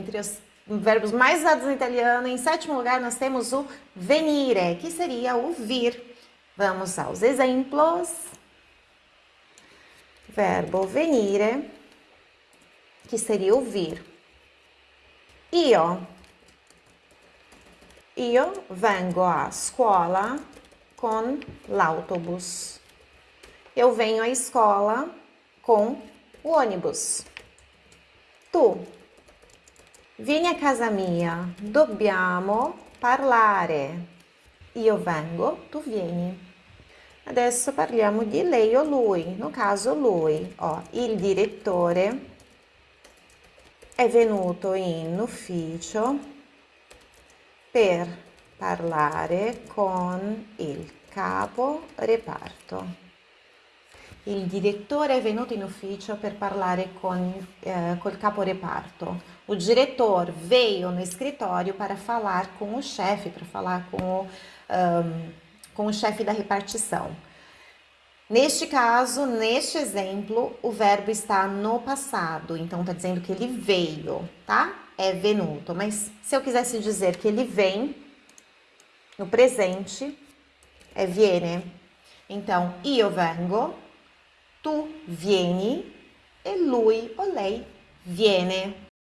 Entre os verbos mais usados no italiano, em sétimo lugar nós temos o venire, que seria o vir. Vamos aos exemplos. Verbo venire, que seria o vir. Io. Io vengo a scuola con l'autobus. Eu venho à escola com o ônibus. Tu. Vieni a casa mia, dobbiamo parlare. Io vengo, tu vieni. Adesso parliamo di lei o lui, no caso lui. Ó, il direttore è venuto in ufficio per parlare con il capo reparto. Il direttore è venuto in ufficio per parlare con eh, col capo reparto. O diretor veio no escritório para falar com o chefe, para falar com o, um, com o chefe da repartição. Neste caso, neste exemplo, o verbo está no passado, então está dizendo que ele veio, tá? É venuto, mas se eu quisesse dizer que ele vem, no presente, é viene. Então, io vengo, tu vieni e lui o lei viene.